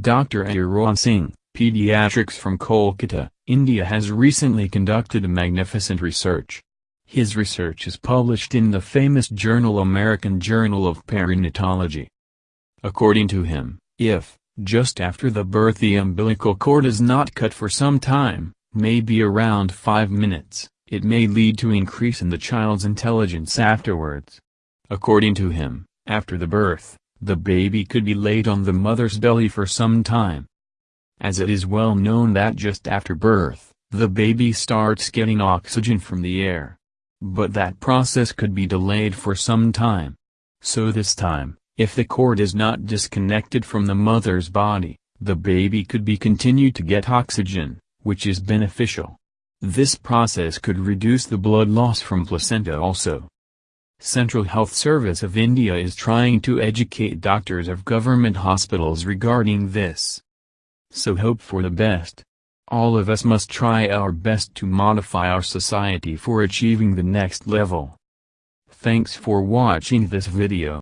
Dr. Arun Singh, pediatrics from Kolkata, India has recently conducted a magnificent research. His research is published in the famous journal American Journal of Perinatology. According to him, if, just after the birth the umbilical cord is not cut for some time, maybe around 5 minutes, it may lead to increase in the child's intelligence afterwards. According to him, after the birth, the baby could be laid on the mother's belly for some time. As it is well known that just after birth, the baby starts getting oxygen from the air. But that process could be delayed for some time. So this time, if the cord is not disconnected from the mother's body, the baby could be continued to get oxygen, which is beneficial. This process could reduce the blood loss from placenta also. Central Health Service of India is trying to educate doctors of government hospitals regarding this. So hope for the best. All of us must try our best to modify our society for achieving the next level. Thanks for watching this video.